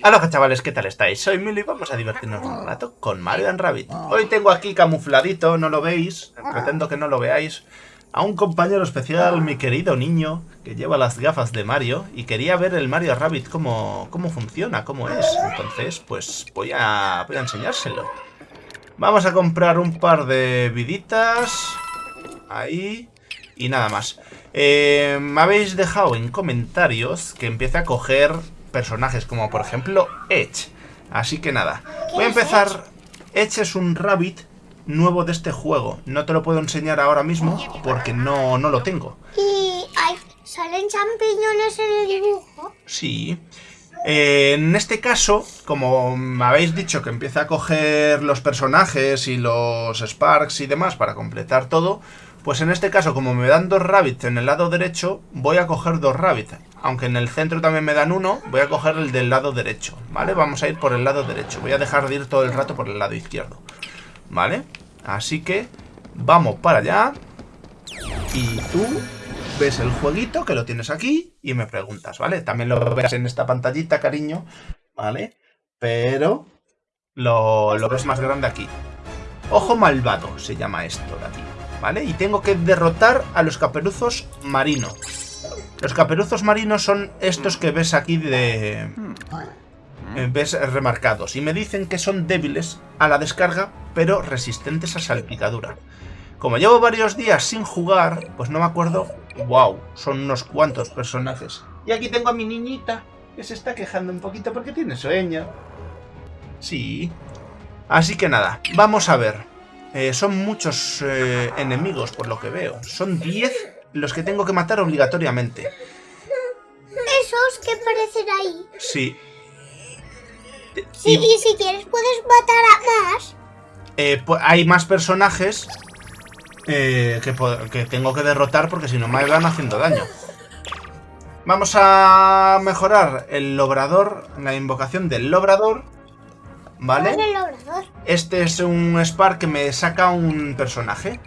Hola chavales, ¿qué tal estáis? Soy Mili y vamos a divertirnos un rato con Mario and Rabbit. Hoy tengo aquí camufladito, no lo veis, pretendo que no lo veáis, a un compañero especial, mi querido niño, que lleva las gafas de Mario y quería ver el Mario Rabbit cómo, cómo funciona, cómo es. Entonces, pues voy a, voy a enseñárselo. Vamos a comprar un par de viditas, ahí, y nada más. Eh, me habéis dejado en comentarios que empiece a coger personajes, como por ejemplo Edge. Así que nada, voy a empezar... Edge es un rabbit nuevo de este juego. No te lo puedo enseñar ahora mismo porque no, no lo tengo. ¿Y hay, salen champiñones en el dibujo? Sí. Eh, en este caso, como me habéis dicho que empieza a coger los personajes y los Sparks y demás para completar todo, pues en este caso, como me dan dos rabbits en el lado derecho, voy a coger dos rabbits. Aunque en el centro también me dan uno, voy a coger el del lado derecho, ¿vale? Vamos a ir por el lado derecho. Voy a dejar de ir todo el rato por el lado izquierdo, ¿vale? Así que vamos para allá. Y tú ves el jueguito que lo tienes aquí y me preguntas, ¿vale? También lo verás en esta pantallita, cariño, ¿vale? Pero lo, lo ves más grande aquí. Ojo malvado se llama esto de. ¿Vale? Y tengo que derrotar a los caperuzos marinos. Los caperuzos marinos son estos que ves aquí de... Eh, ves remarcados. Y me dicen que son débiles a la descarga, pero resistentes a salpicadura. Como llevo varios días sin jugar, pues no me acuerdo... ¡Wow! Son unos cuantos personajes. Y aquí tengo a mi niñita, que se está quejando un poquito porque tiene sueño. Sí. Así que nada, vamos a ver. Eh, son muchos eh, enemigos, por lo que veo. Son 10 los que tengo que matar obligatoriamente. ¿Esos que aparecen ahí? Sí. Sí, y, si quieres puedes matar a más. Eh, hay más personajes que, que, tengo que derrotar porque si no me van haciendo daño. Vamos a mejorar el logrador, la invocación del lobrador. ¿Vale? Este es un Spark que me saca un personaje.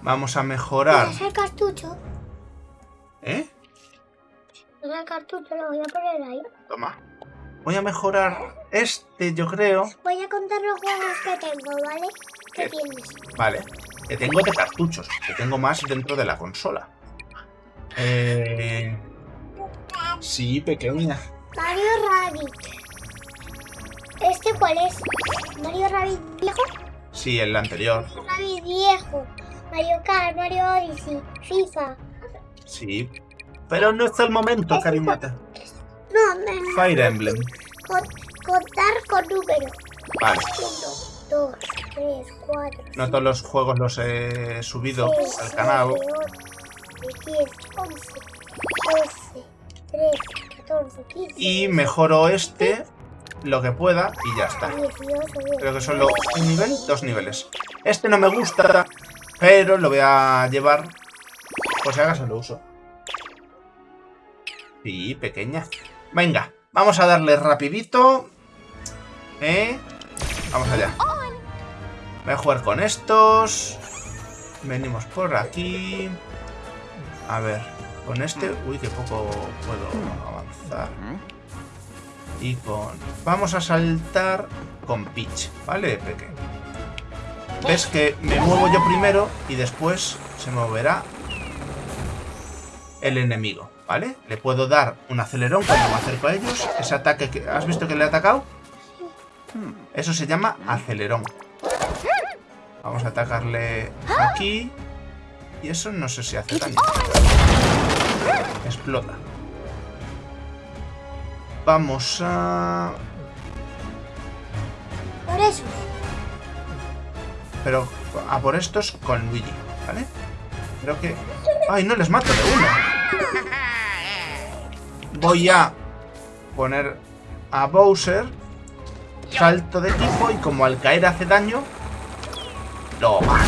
Vamos a mejorar. ¿Es el cartucho? ¿Eh? Es el cartucho, lo voy a poner ahí. Toma. Voy a mejorar este, yo creo. Voy a contar los juegos que tengo, ¿vale? ¿Qué, tienes? Vale. Que tengo de cartuchos. Que tengo más dentro de la consola. Eh... Sí, pequeña. Mario Rabbit. ¿Este cuál es? ¿Mario Rabbit viejo? Sí, el anterior. Rabbit viejo. Mario Kart, Mario Odyssey, FIFA. Sí. Pero no es el momento, carimata. No, no, Fire Emblem. contar con números. Vale. 1, 2, 3, 4. No todos los juegos los he subido al canal. 10, 11, 12, 13, 14, 15. Y mejoro este lo que pueda y ya está. Creo que solo un nivel, dos niveles. Este no me gusta, pero lo voy a llevar pues si acaso lo uso. Sí, pequeña. Venga, vamos a darle rapidito. ¿Eh? Vamos allá. Voy a jugar con estos. Venimos por aquí. A ver, con este... Uy, que poco puedo avanzar y con... Vamos a saltar con Peach, ¿vale, Peque? Ves que me muevo yo primero y después se moverá el enemigo, ¿vale? Le puedo dar un acelerón cuando me acerco a ellos. Ese ataque que... ¿Has visto que le he atacado? Eso se llama acelerón. Vamos a atacarle aquí. Y eso no sé si hace daño. Explota. Vamos a... Por eso. Pero a por estos con Luigi, ¿vale? Creo que... ¡Ay, no les mato de uno! Voy a poner a Bowser salto de tipo y como al caer hace daño, lo mato.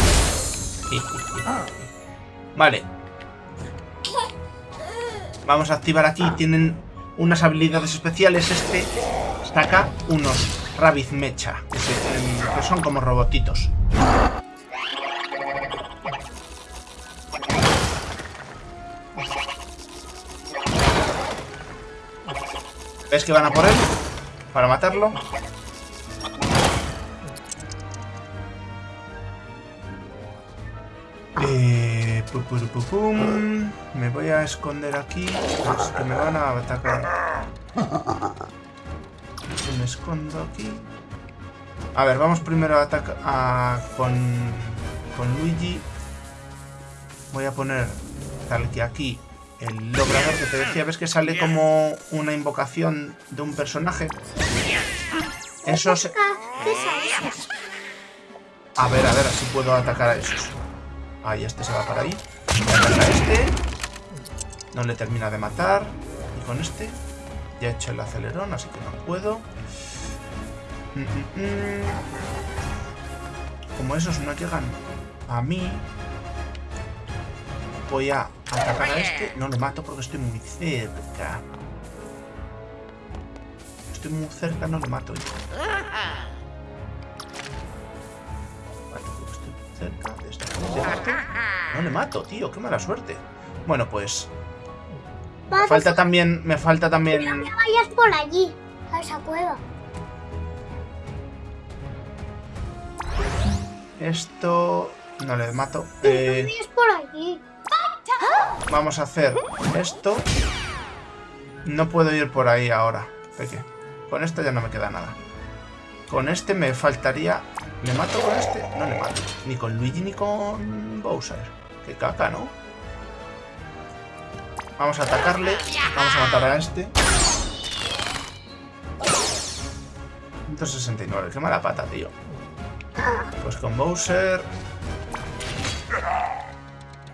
Vale. Vamos a activar aquí. Tienen unas habilidades especiales. Este saca unos Rabbit Mecha, que, son como robotitos. ¿Ves que van a por él? para matarlo. Eh, pu, pu, pu, pum. Me voy a esconder aquí. Pues que me van a atacar. Me escondo aquí. A ver, vamos primero a atacar con, con Luigi. Voy a poner tal que aquí el logrador que te decía. ¿Ves que sale como una invocación de un personaje? Eso se... A ver, a ver, así puedo atacar a esos. Ahí, este se va para ahí. A este. No le termina de matar. Y con este ya he hecho el acelerón, así que no puedo. Mm, mm, mm. Como esos no llegan a mí, voy a atacar a este. No le mato porque estoy muy cerca. Estoy muy cerca, no le mato. Vale, porque estoy cerca de esta. No le mato, tío, qué mala suerte. Bueno, pues me falta también, me falta no también... me vayas por allí, a esa cueva. Esto... No le mato. Eh, por allí. vamos a hacer esto. No puedo ir por ahí ahora. Peque. Con esto ya no me queda nada. Con este me faltaría... ¿Le mato con este? No le mato. Ni con Luigi ni con Bowser. Qué caca, ¿no? Vamos a atacarle. Vamos a matar a este. 169. Qué mala pata, tío. Pues con Bowser...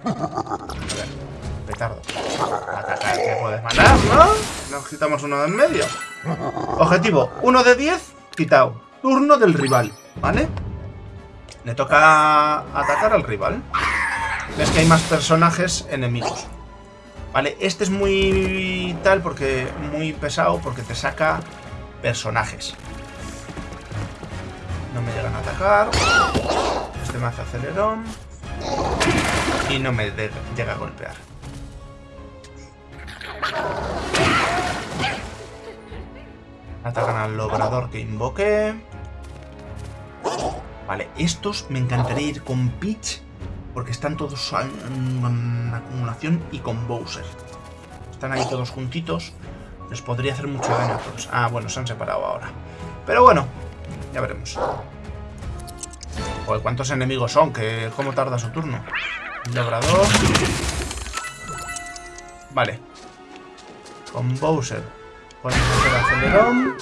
A ver, petardo. Atacar, que puedes matar, ¿no? Nos quitamos uno de en medio. Objetivo, 1 de 10, quitado. Turno del rival, ¿vale? Le toca atacar al rival. Ves que hay más personajes enemigos. Vale, este es muy tal porque muy pesado porque te saca personajes. No me llegan a atacar. Este me hace acelerón. Y no me llega a golpear. Atacan al logrador que invoqué. Vale, estos me encantaría ir con Peach. Porque están todos en acumulación y con Bowser. Están ahí todos juntitos. Les podría hacer mucho daño a todos. Ah, bueno, se han separado ahora. Pero bueno, ya veremos. Joder, ¿cuántos enemigos son? ¿Qué, ¿Cómo tarda su turno? Labrador. Vale. Con Bowser. Podemos hacer acelerón.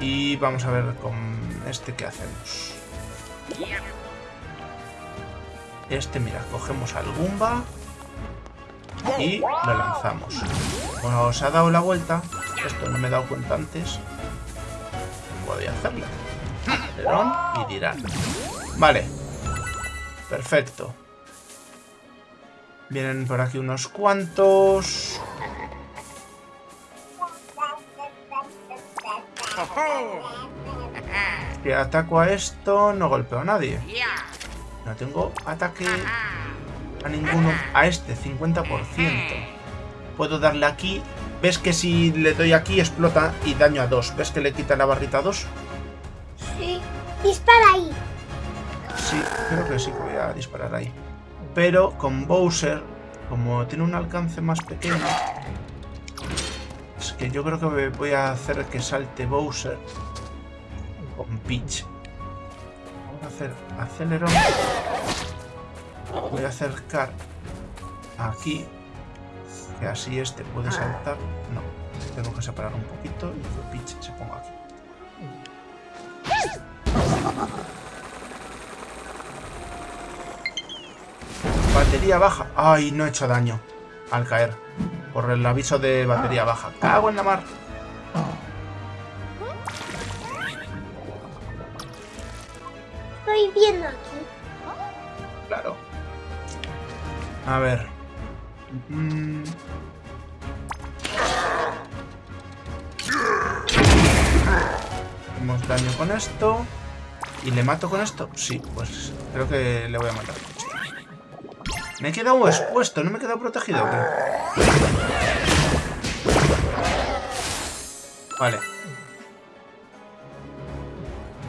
Y vamos a ver con este qué hacemos. Este, mira, cogemos al Goomba y lo lanzamos. Bueno, se ha dado la vuelta. Esto no me he dado cuenta antes. Podría hacerlo. Acelerón y dirán. Vale. Perfecto. Vienen por aquí unos cuantos. Si ataco a esto, no golpeo a nadie. No tengo ataque a ninguno. A este, 50%. Puedo darle aquí. ¿Ves que si le doy aquí explota y daño a dos? ¿Ves que le quita la barrita a dos? Sí. Dispara ahí. Sí, creo que sí que voy a disparar ahí. Pero con Bowser, como tiene un alcance más pequeño, es que yo creo que voy a hacer que salte Bowser con Peach. Vamos a hacer acelerón. Voy a acercar aquí, que así este puede saltar. No, tengo que separar un poquito y que Peach se ponga aquí. Batería baja. Ay, no he hecho daño al caer. Por el aviso de batería baja. Cago en la mar. Estoy viendo aquí. Claro. A ver. Mm. Hacemos daño con esto. ¿Y le mato con esto? Sí, pues creo que le voy a matar. Me he quedado expuesto, no me he quedado protegido. Vale.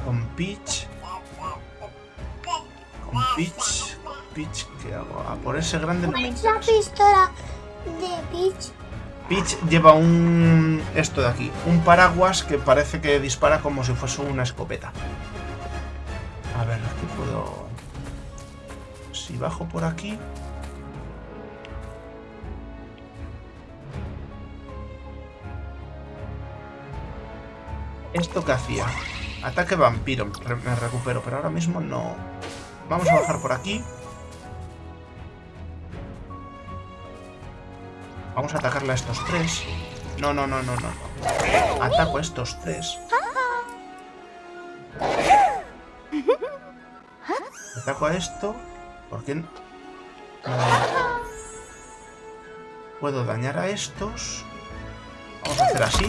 Con Peach. Con Peach. Peach, ¿qué hago? A por ese grande... La pistola de Peach. Peach lleva un... esto de aquí. Un paraguas que parece que dispara como si fuese una escopeta. A ver, si bajo por aquí... ¿Esto qué hacía? Ataque vampiro, me recupero, pero ahora mismo no... Vamos a bajar por aquí. Vamos a atacarle a estos tres. No, no, no, no. no. Ataco a estos tres. Ataco a esto. ¿Por qué? no? Puedo dañar a estos. Vamos a hacer así.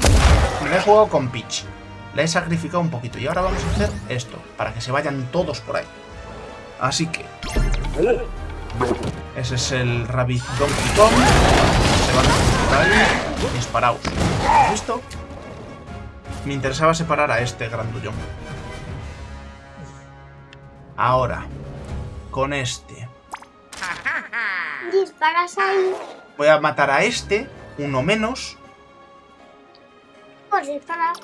Me he jugado con Peach. La he sacrificado un poquito. Y ahora vamos a hacer esto. Para que se vayan todos por ahí. Así que... Ese es el Rabbit Donkey Kong. Se van por ahí. Disparaos. ¿Listo? Me interesaba separar a este grandullón. Ahora, con este. Disparas ahí. Voy a matar a este, uno menos. Pues disparar.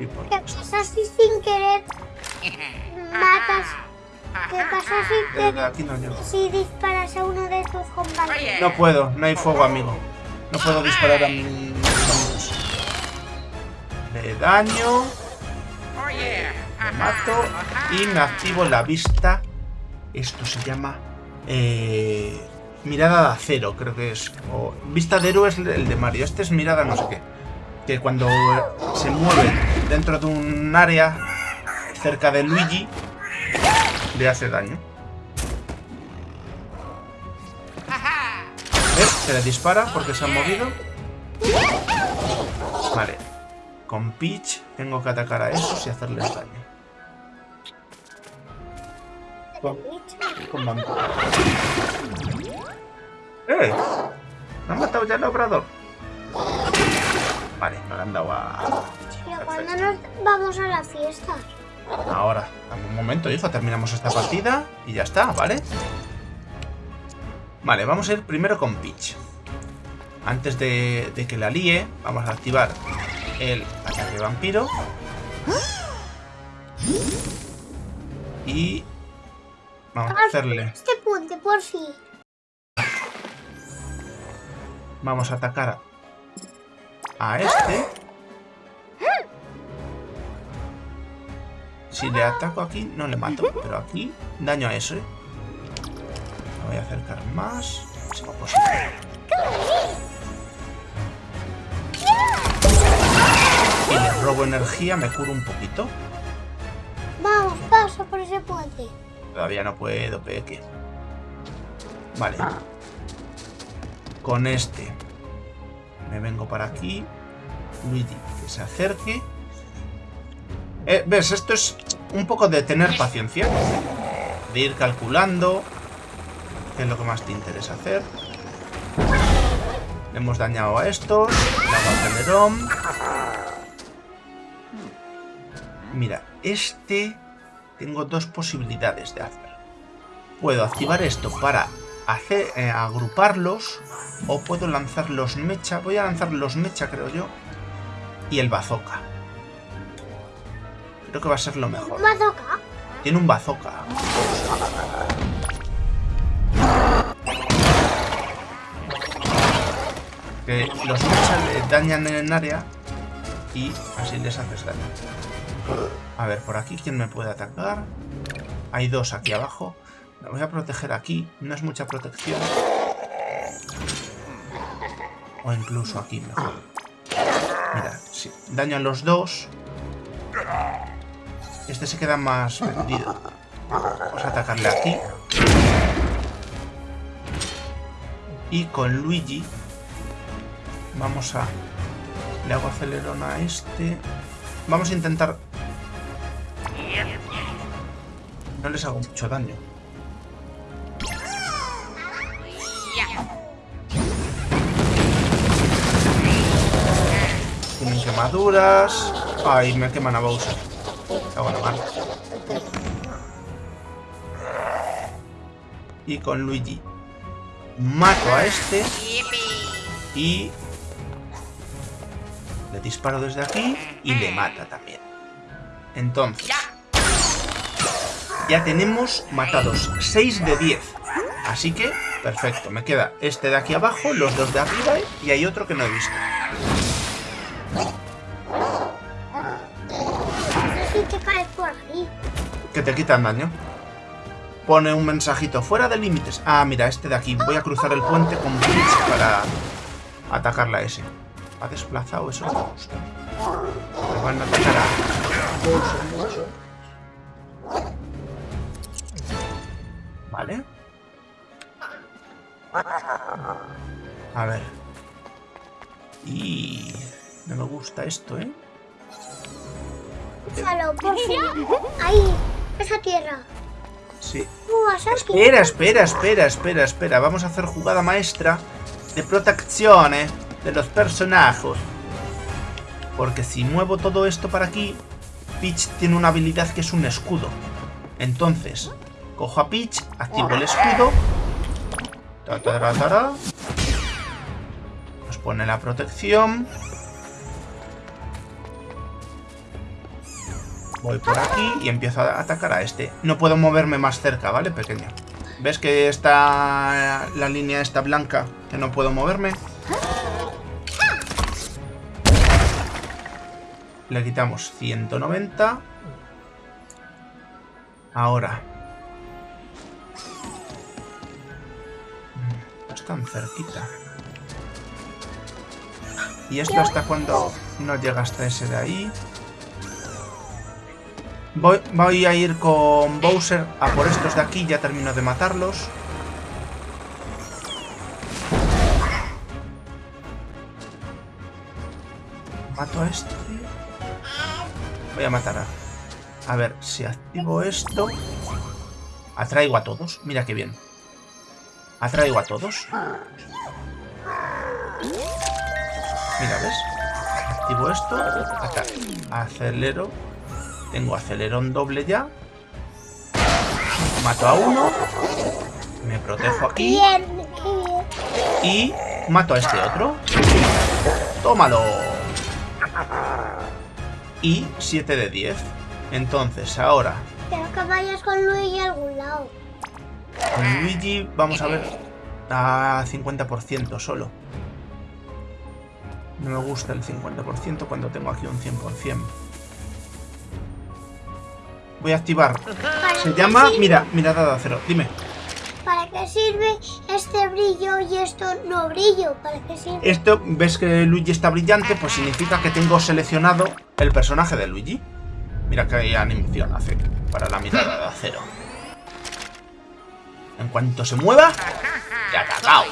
Y por ¿Qué pasa si sin querer matas? ¿Qué pasa si, Eh, te- aquí no llego. si disparas a uno de tus compañeros? No puedo, no hay fuego, amigo. No puedo disparar a mis amigos. Le daño, mato y me activo la vista. Esto se llama eh, mirada de acero, creo que es. O vista de héroe es el de Mario. Este es mirada no sé qué. Que cuando se mueve dentro de un área cerca de Luigi le hace daño. ¿Ves? Se le dispara porque se ha movido. Vale. Con Peach tengo que atacar a esos y hacerles daño. Con, con vampiro. ¡Eh! ¿Me han matado ya el obrador? Vale, no le han dado a... Pero cuando nos vamos a la fiesta. Ahora, dame un momento, hijo, terminamos esta partida y ya está, ¿vale? Vale, vamos a ir primero con Peach. Antes de, de que la líe, vamos a activar el ataque vampiro. Y vamos a hacerle... Este puente, por fin. Vamos a atacar a este. Si le ataco aquí, no le mato. Pero aquí, daño a ese. Me voy a acercar más. Si posible. Y le robo energía, me curo un poquito. Vamos, pasa por ese puente. Todavía no puedo, peque. Vale. Con este. Me vengo para aquí. Luigi, que se acerque. Eh, ¿Ves? Esto es un poco de tener paciencia. De ir calculando. ¿Qué es lo que más te interesa hacer? Le hemos dañado a estos. Le hago acelerón. Mira, este... Tengo dos posibilidades de hacer. Puedo activar esto para hacer, eh, agruparlos. O puedo lanzar los mecha. Voy a lanzar los mecha, creo yo. Y el bazooka. Creo que va a ser lo mejor. Bazooka. Tiene un bazooka. Que los mecha le dañan en el área. Y así les haces daño. A ver, por aquí, ¿quién me puede atacar? Hay dos aquí abajo. Voy a proteger aquí. No es mucha protección. O incluso aquí mejor. Mira, si daño a los dos. Este se queda más vendido. Vamos a atacarle aquí. Y con Luigi vamos a... Le hago acelerón a este. Vamos a intentar... No les hago mucho daño. armaduras. Ay, me queman a Bowser. Cago la mar. Y con Luigi. Mato a este. Y... Le disparo desde aquí y le mata también. Entonces... Ya tenemos matados 6 de 10. Así que, perfecto. Me queda este de aquí abajo, los dos de arriba y hay otro que no he visto. Que te quitan daño. Pone un mensajito fuera de límites. Ah, mira, este de aquí. Voy a cruzar el puente con Peach para atacarla a ese. Ha desplazado, eso. Me van a atacar a A ver. Y... No me gusta esto, ¿eh? Por. Ahí, esa tierra. Sí. Uh, Espera, espera, espera, espera, espera. Vamos a hacer jugada maestra de protección eh, de los personajes. Porque si muevo todo esto para aquí, Peach tiene una habilidad que es un escudo. Entonces, cojo a Peach, activo el escudo. Nos pone la protección. Voy por aquí y empiezo a atacar a este. No puedo moverme más cerca, ¿vale, pequeño? ¿Ves que está la línea esta blanca? Que no puedo moverme. Le quitamos 190. Ahora. Tan cerquita. ¿Y esto hasta cuando no llega hasta ese de ahí? Voy, voy a ir con Bowser a por estos de aquí, ya termino de matarlos. Mato a este. Voy a matar a... A ver, si activo esto... Atraigo a todos. Mira qué bien. Atraigo a todos. Mira, ¿ves? Activo esto. Acá. Acelero. Tengo acelerón doble ya. Mato a uno. Me protejo aquí. Y mato a este otro. ¡Tómalo! Y 7 de 10. Entonces, ahora, Pero que vayas con Luigi a algún lado. Con Luigi vamos a ver a 50% solo. No me gusta el 50% cuando tengo aquí un 100%. Voy a activar. ¿Para Se llama... Mira, mirada de acero. Dime. ¿Para qué sirve este brillo y esto no brillo? ¿Para qué sirve? Esto, ves que Luigi está brillante, pues significa que tengo seleccionado el personaje de Luigi. Mira qué animación hace para la mirada de acero. En cuanto se mueva, ya cagao.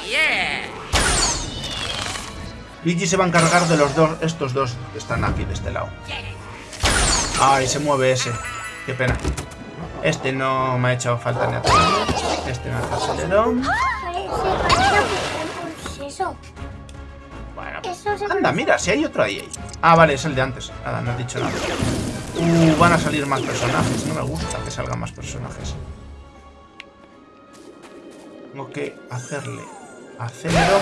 Luigi se va a encargar de los dos, estos dos que están aquí de este lado. Ay, se mueve ese. Qué pena. Este no me ha hecho falta ni atacar. Este me hace acelerón. Bueno, Anda, mira, si hay otro ahí. ahí. Ah, vale, es el de antes. Nada, no he dicho nada. Uh, van a salir más personajes. No me gusta que salgan más personajes. Tengo que hacerle acelerón.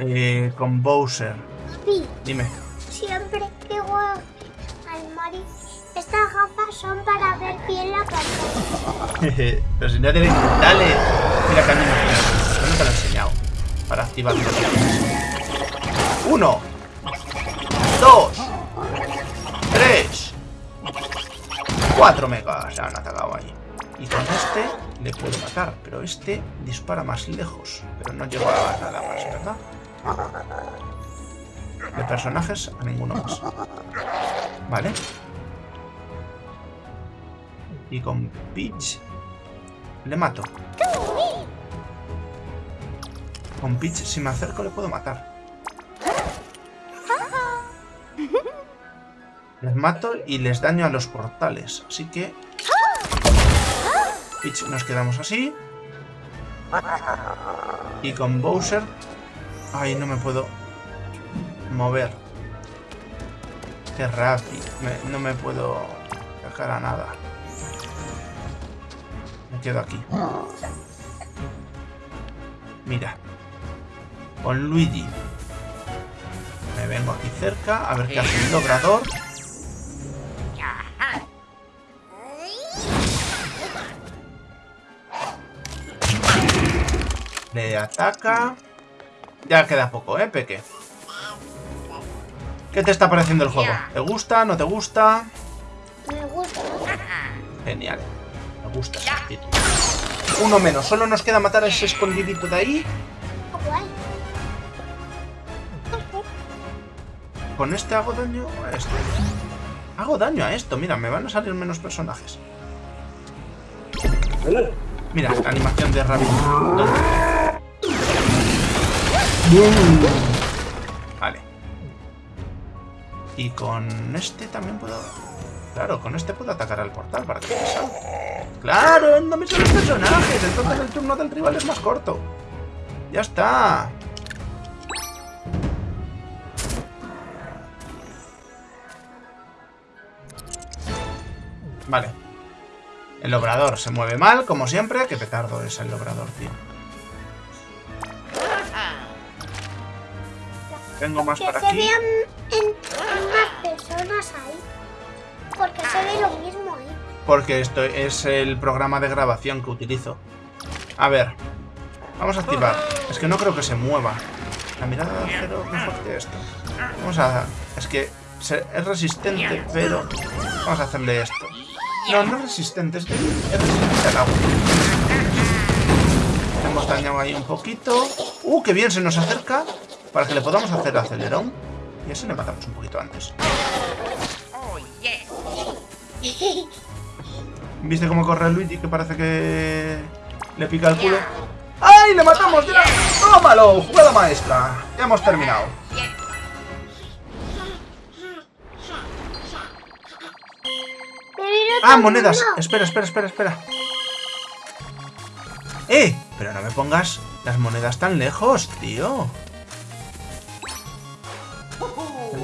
Eh, con Bowser. Papi, Dime. siempre digo al Mari, estas gafas son para ver bien la pantalla. Pero si no tienes... ¡Dale! Mira que animación. Yo no te lo he enseñado. Para activar. Uno. Dos. Tres. Cuatro megas. Ya han atacado. Y con este le puedo matar. Pero este dispara más lejos. Pero no lleva nada más, ¿verdad? De personajes a ninguno más. Vale. Y con Peach le mato. Con Peach, si me acerco, le puedo matar. Les mato y les daño a los portales. Así que... Peach nos quedamos así. Y con Bowser Ay, no me puedo mover. Qué rápido. No me puedo sacar a nada. Me quedo aquí. Mira. Con Luigi. Me vengo aquí cerca a ver qué hace el logrador. Le ataca. Ya queda poco, ¿eh, Peque? ¿Qué te está pareciendo el juego? ¿Te gusta? ¿No te gusta? Me gusta. Genial. Me gusta. Uno menos. Solo nos queda matar a ese escondidito de ahí. Guay. Con este hago daño a esto. Hago daño a esto. Mira, me van a salir menos personajes. Mira, la animación de Rabbit. Vale. Y con este también puedo... Claro, con este puedo atacar al portal para que salga. ¡Claro! ¡No me salen personajes! Entonces el turno del rival es más corto. ¡Ya está! Vale. El obrador se mueve mal, como siempre. Qué petardo es el obrador, tío. Tengo más Que para se aquí. vean en, en más personas ahí. Porque se ve lo mismo ahí. Porque esto es el programa de grabación que utilizo. A ver. Vamos a activar. Es que no creo que se mueva. La mirada de acero mejor que esto. Vamos a... Es que es resistente, pero... Vamos a hacerle esto. No, no es resistente, es, de- es resistente al agua. Hemos dañado ahí un poquito. ¡Uh, qué bien! Se nos acerca para que le podamos hacer acelerón. Y así le matamos un poquito antes. ¿Viste cómo corre Luigi que parece que le pica el culo? ¡Ay, le matamos! ¡Ya! ¡Tómalo! ¡Jugada maestra! Ya hemos terminado. ¡Ah, monedas! Espera, espera, espera, espera. ¡Eh! Pero no me pongas las monedas tan lejos, tío.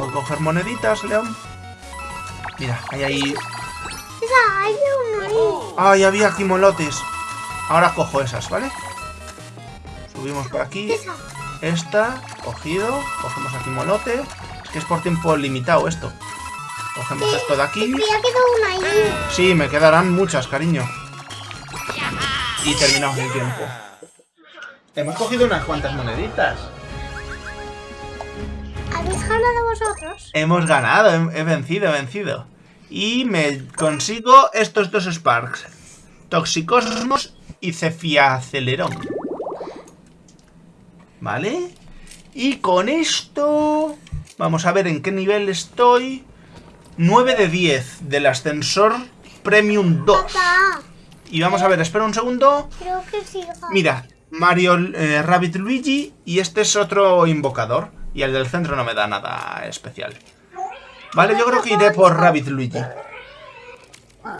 Que coger moneditas, León. Mira, hay ahí... ¡Ay, había aquí molotes! Ahora cojo esas, ¿vale? Subimos por aquí. Esta, cogido. Cogemos aquí molote. Es que es por tiempo limitado esto. Cogemos esto de aquí. Sí, me quedarán muchas, cariño. Y terminamos el tiempo. Hemos cogido unas cuantas moneditas. ¿Habéis ganado vosotros? Hemos ganado, he, he vencido, he vencido. Y me consigo estos dos Sparks. Toxicosmos y Cefiacelerón. ¿Vale? Y con esto... Vamos a ver en qué nivel estoy. 9 de 10 del ascensor Premium 2. Papá, Y vamos a ver, espera un segundo. creo que sí. Mira, Mario eh, Rabbit Luigi y este es otro invocador. Y el del centro no me da nada especial. Vale, yo creo que iré por Rabbit Luigi.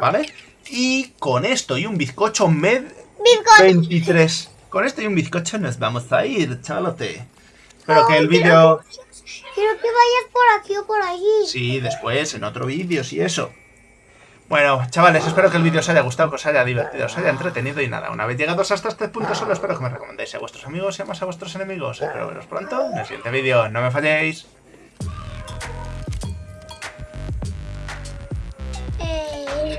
¿Vale? Y con esto y un bizcocho med Bizcocho. 23. Con esto y un bizcocho nos vamos a ir, chalote. Espero que el vídeo... Quiero que vayas por aquí o por allí. Sí, después, en otro vídeo, sí, eso. Bueno, chavales, espero que el vídeo os haya gustado, que os haya divertido, os haya entretenido y nada, una vez llegados hasta este punto solo espero que me recomendéis a vuestros amigos y a más a vuestros enemigos. Espero veros pronto en el siguiente vídeo. ¡No me falléis! Eh.